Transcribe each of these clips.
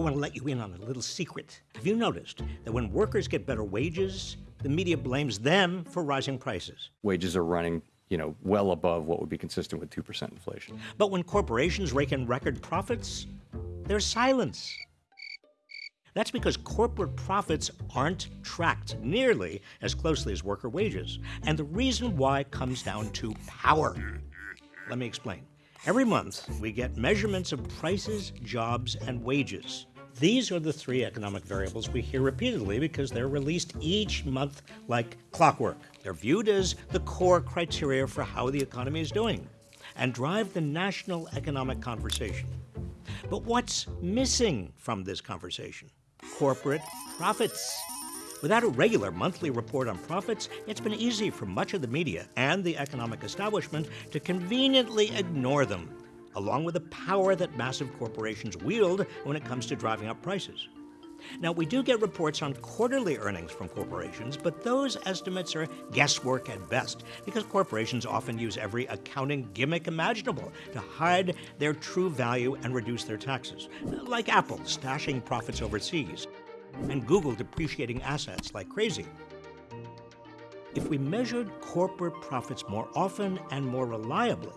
want to let you in on a little secret. Have you noticed that when workers get better wages, the media blames them for rising prices? Wages are running you know, well above what would be consistent with 2% inflation. But when corporations rake in record profits, there's silence. That's because corporate profits aren't tracked nearly as closely as worker wages. And the reason why comes down to power. Let me explain. Every month, we get measurements of prices, jobs, and wages. These are the three economic variables we hear repeatedly because they're released each month like clockwork. They're viewed as the core criteria for how the economy is doing and drive the national economic conversation. But what's missing from this conversation? Corporate profits. Without a regular monthly report on profits, it's been easy for much of the media and the economic establishment to conveniently ignore them, along with the power that massive corporations wield when it comes to driving up prices. Now, we do get reports on quarterly earnings from corporations, but those estimates are guesswork at best because corporations often use every accounting gimmick imaginable to hide their true value and reduce their taxes, like Apple stashing profits overseas and Google depreciating assets like crazy. If we measured corporate profits more often and more reliably,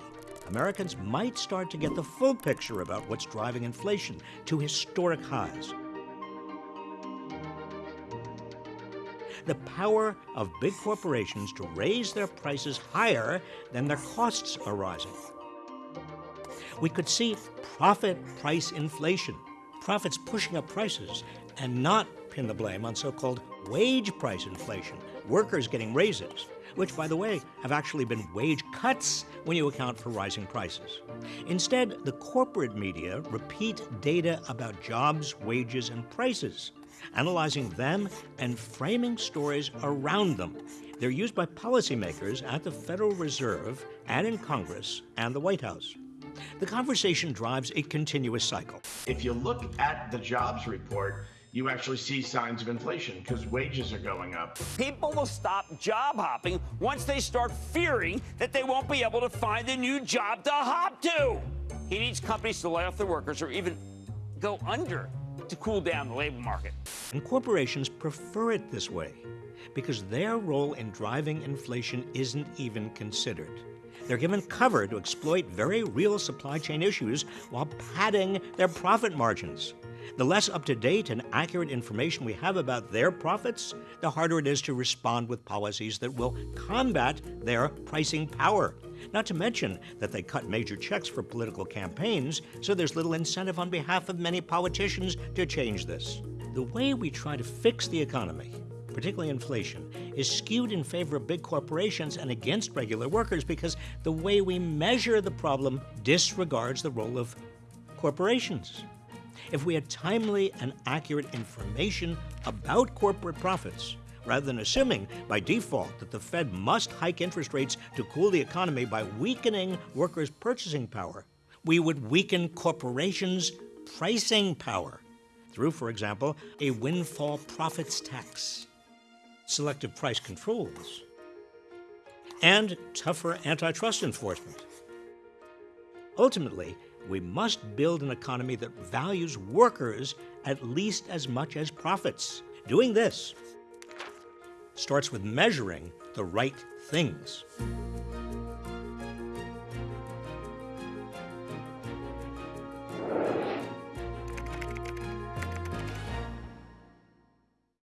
Americans might start to get the full picture about what's driving inflation to historic highs. The power of big corporations to raise their prices higher than their costs are rising. We could see profit price inflation, profits pushing up prices and not pin the blame on so-called wage price inflation, workers getting raises, which, by the way, have actually been wage cuts when you account for rising prices. Instead, the corporate media repeat data about jobs, wages, and prices, analyzing them and framing stories around them. They're used by policymakers at the Federal Reserve and in Congress and the White House. The conversation drives a continuous cycle. If you look at the jobs report, you actually see signs of inflation because wages are going up. People will stop job hopping once they start fearing that they won't be able to find a new job to hop to. He needs companies to lay off their workers or even go under to cool down the labor market. And corporations prefer it this way because their role in driving inflation isn't even considered. They're given cover to exploit very real supply chain issues while padding their profit margins. The less up-to-date and accurate information we have about their profits, the harder it is to respond with policies that will combat their pricing power. Not to mention that they cut major checks for political campaigns, so there's little incentive on behalf of many politicians to change this. The way we try to fix the economy, particularly inflation, is skewed in favor of big corporations and against regular workers because the way we measure the problem disregards the role of corporations. If we had timely and accurate information about corporate profits, rather than assuming by default that the Fed must hike interest rates to cool the economy by weakening workers' purchasing power, we would weaken corporations' pricing power through, for example, a windfall profits tax, selective price controls, and tougher antitrust enforcement. Ultimately, we must build an economy that values workers at least as much as profits. Doing this starts with measuring the right things.